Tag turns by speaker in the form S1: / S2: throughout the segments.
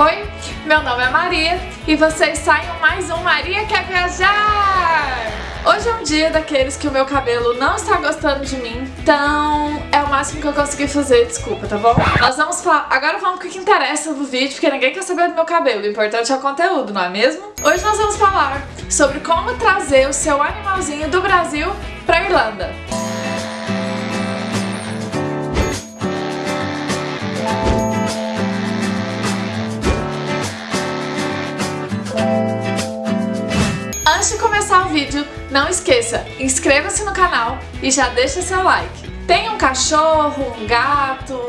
S1: Oi, meu nome é Maria e vocês saem mais um Maria Quer Viajar! Hoje é um dia daqueles que o meu cabelo não está gostando de mim, então é o máximo que eu consegui fazer, desculpa, tá bom? Nós vamos falar, agora vamos com o que interessa no vídeo, porque ninguém quer saber do meu cabelo, o importante é o conteúdo, não é mesmo? Hoje nós vamos falar sobre como trazer o seu animalzinho do Brasil pra Irlanda. Antes de começar o vídeo, não esqueça, inscreva-se no canal e já deixa seu like tem um cachorro, um gato,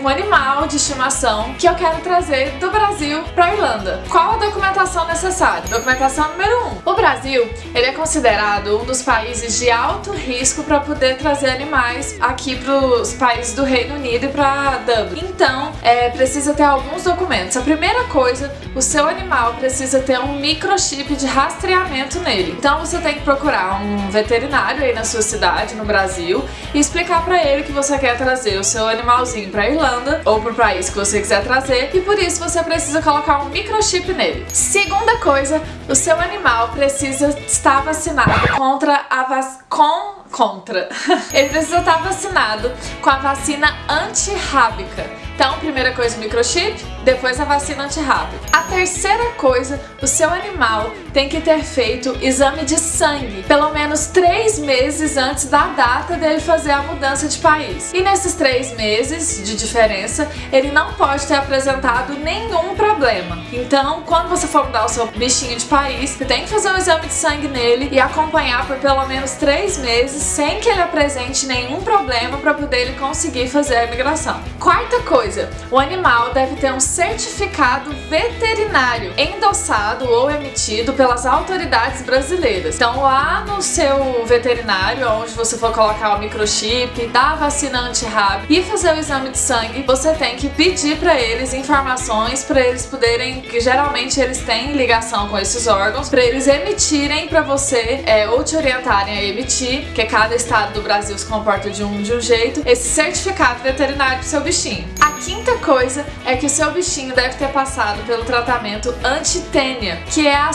S1: um animal de estimação que eu quero trazer do Brasil para Irlanda. Qual a documentação necessária? Documentação número 1. Um. O Brasil, ele é considerado um dos países de alto risco para poder trazer animais aqui para os países do Reino Unido e para Dublin. Então, é, precisa ter alguns documentos. A primeira coisa, o seu animal precisa ter um microchip de rastreamento nele. Então você tem que procurar um veterinário aí na sua cidade, no Brasil, e explicar pra ele que você quer trazer o seu animalzinho pra Irlanda ou pro país que você quiser trazer e por isso você precisa colocar um microchip nele. Segunda coisa, o seu animal precisa estar vacinado contra a vac... com contra. Ele precisa estar vacinado com a vacina antirrábica. Então, primeira coisa, o microchip, depois a vacina antirrábica. A terceira coisa, o seu animal tem que ter feito exame de sangue pelo menos três meses antes da data dele fazer a mudança de país. E nesses três meses de diferença, ele não pode ter apresentado nenhum problema. Então, quando você for mudar o seu bichinho de país, você tem que fazer um exame de sangue nele e acompanhar por pelo menos três meses sem que ele apresente nenhum problema para poder ele conseguir fazer a imigração. Quarta coisa, o animal deve ter um certificado veterinário endossado ou emitido pelas autoridades brasileiras. Então lá no seu veterinário, onde você for colocar o microchip, dar a vacina anti-rábica e fazer o exame de sangue, você tem que pedir para eles informações para eles poderem, que geralmente eles têm ligação com esses órgãos, para eles emitirem para você é, ou te orientarem a emitir, que cada estado do Brasil se comporta de um, de um jeito, esse certificado veterinário pro seu bichinho. A quinta coisa é que o seu bichinho deve ter passado pelo tratamento anti-tênia, que é a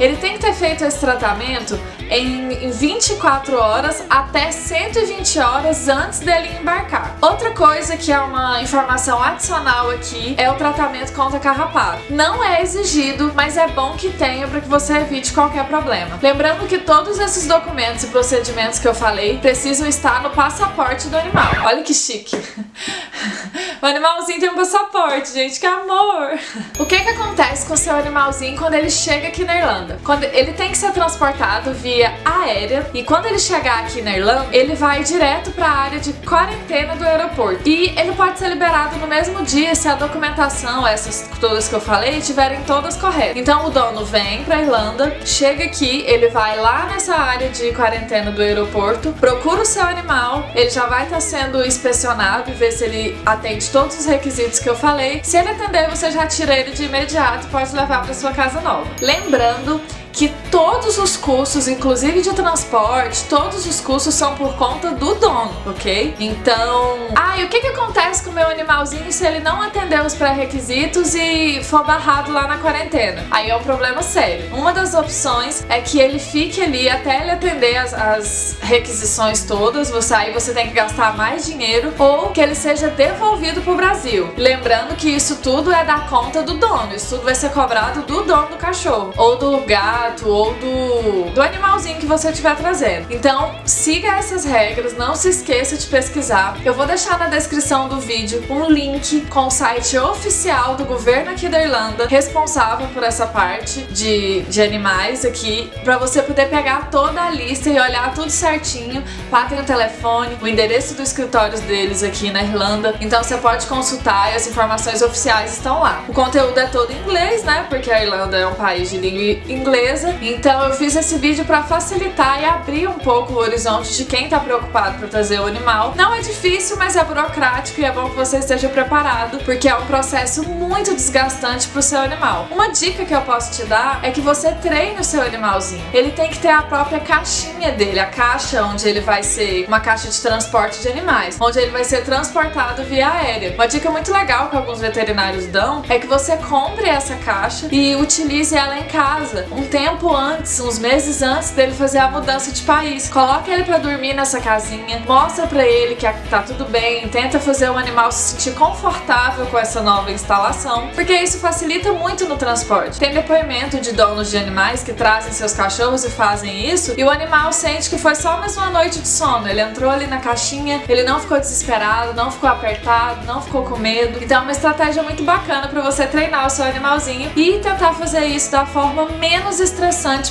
S1: Ele tem que ter feito esse tratamento em 24 horas até 120 horas antes dele embarcar. Outra coisa que é uma informação adicional aqui é o tratamento contra carrapato. Não é exigido, mas é bom que tenha para que você evite qualquer problema. Lembrando que todos esses documentos e procedimentos que eu falei precisam estar no passaporte do animal. Olha que chique! O animalzinho tem um passaporte, gente, que amor! O que que acontece com o seu animalzinho quando ele chega aqui na Irlanda? Quando ele tem que ser transportado via aérea e quando ele chegar aqui na Irlanda, ele vai direto para a área de quarentena do aeroporto. E ele pode ser liberado no mesmo dia se a documentação, essas todas que eu falei, estiverem todas corretas. Então o dono vem para Irlanda, chega aqui, ele vai lá nessa área de quarentena do aeroporto, procura o seu animal, ele já vai estar tá sendo inspecionado e ver se ele atende todos os requisitos que eu falei. Se ele atender, você já tira ele de imediato e pode levar para sua casa nova. Lembrando que todos os custos, inclusive de transporte, todos os custos são por conta do dono, ok? Então... Ah, e o que que acontece com o meu animalzinho se ele não atender os pré-requisitos e for barrado lá na quarentena? Aí é um problema sério. Uma das opções é que ele fique ali até ele atender as, as requisições todas, você, aí você tem que gastar mais dinheiro, ou que ele seja devolvido pro Brasil. Lembrando que isso tudo é da conta do dono, isso tudo vai ser cobrado do dono do cachorro, ou do gato, gato ou do, do animalzinho que você estiver trazendo. Então siga essas regras, não se esqueça de pesquisar. Eu vou deixar na descrição do vídeo um link com o site oficial do governo aqui da Irlanda, responsável por essa parte de, de animais aqui, para você poder pegar toda a lista e olhar tudo certinho. Lá tem o telefone, o endereço dos escritórios deles aqui na Irlanda, então você pode consultar e as informações oficiais estão lá. O conteúdo é todo em inglês, né, porque a Irlanda é um país de língua inglesa, então eu fiz esse vídeo para facilitar e abrir um pouco o horizonte de quem tá preocupado para trazer o animal. Não é difícil, mas é burocrático e é bom que você esteja preparado, porque é um processo muito desgastante pro seu animal. Uma dica que eu posso te dar é que você treine o seu animalzinho. Ele tem que ter a própria caixinha dele, a caixa onde ele vai ser uma caixa de transporte de animais, onde ele vai ser transportado via aérea. Uma dica muito legal que alguns veterinários dão é que você compre essa caixa e utilize ela em casa um tempo antes, uns meses antes dele fazer a mudança de país. Coloque ele para dormir nessa casinha, mostra para ele que tá tudo bem, tenta fazer o animal se sentir confortável com essa nova instalação, porque isso facilita muito no transporte. Tem depoimento de donos de animais que trazem seus cachorros e fazem isso, e o animal sente que foi só mais uma noite de sono. Ele entrou ali na caixinha, ele não ficou desesperado, não ficou apertado, não ficou com medo. Então é uma estratégia muito bacana para você treinar o seu animalzinho e tentar fazer isso da forma menos estressante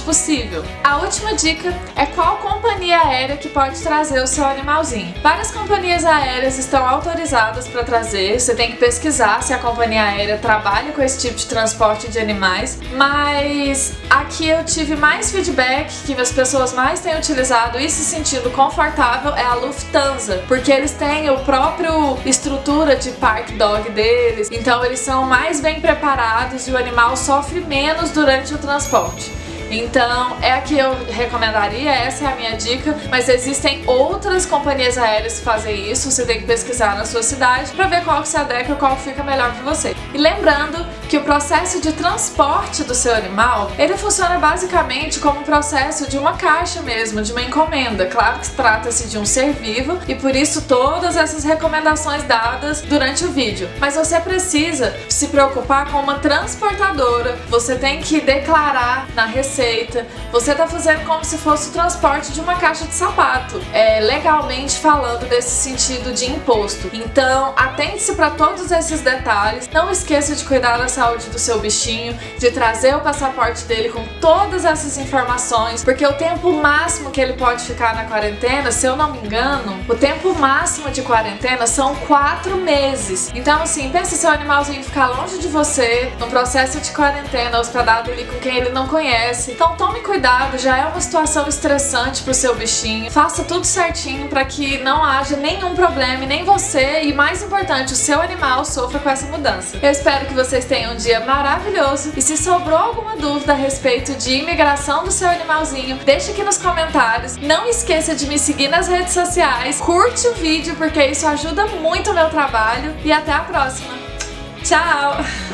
S1: possível. A última dica é qual companhia aérea que pode trazer o seu animalzinho. Várias companhias aéreas estão autorizadas para trazer, você tem que pesquisar se a companhia aérea trabalha com esse tipo de transporte de animais, mas aqui eu tive mais feedback que as pessoas mais têm utilizado e se sentindo confortável é a Lufthansa, porque eles têm o próprio estrutura de park dog deles, então eles são mais bem preparados e o animal sofre menos durante o transporte. Então é a que eu recomendaria, essa é a minha dica, mas existem outras companhias aéreas que fazem isso, você tem que pesquisar na sua cidade para ver qual que se adequa, qual fica melhor para você. E lembrando que o processo de transporte do seu animal, ele funciona basicamente como um processo de uma caixa mesmo, de uma encomenda. Claro que trata-se de um ser vivo e por isso todas essas recomendações dadas durante o vídeo. Mas você precisa se preocupar com uma transportadora, você tem que declarar na receita, você tá fazendo como se fosse o transporte de uma caixa de sapato, é, legalmente falando desse sentido de imposto. Então, atente-se para todos esses detalhes, não esqueça de cuidar da saúde do seu bichinho, de trazer o passaporte dele com todas essas informações, porque o tempo máximo que ele pode ficar na quarentena, se eu não me engano, o tempo máximo de quarentena são quatro meses. Então assim, pense seu animalzinho ficar longe de você, no processo de quarentena, hospedado ali com quem ele não conhece. Então tome cuidado, já é uma situação estressante pro seu bichinho. Faça tudo certinho para que não haja nenhum problema, nem você e mais importante, o seu animal sofra com essa mudança. Eu espero que vocês tenham um dia maravilhoso e se sobrou alguma dúvida a respeito de imigração do seu animalzinho, deixe aqui nos comentários. Não esqueça de me seguir nas redes sociais, curte o vídeo porque isso ajuda muito o meu trabalho e até a próxima. Tchau!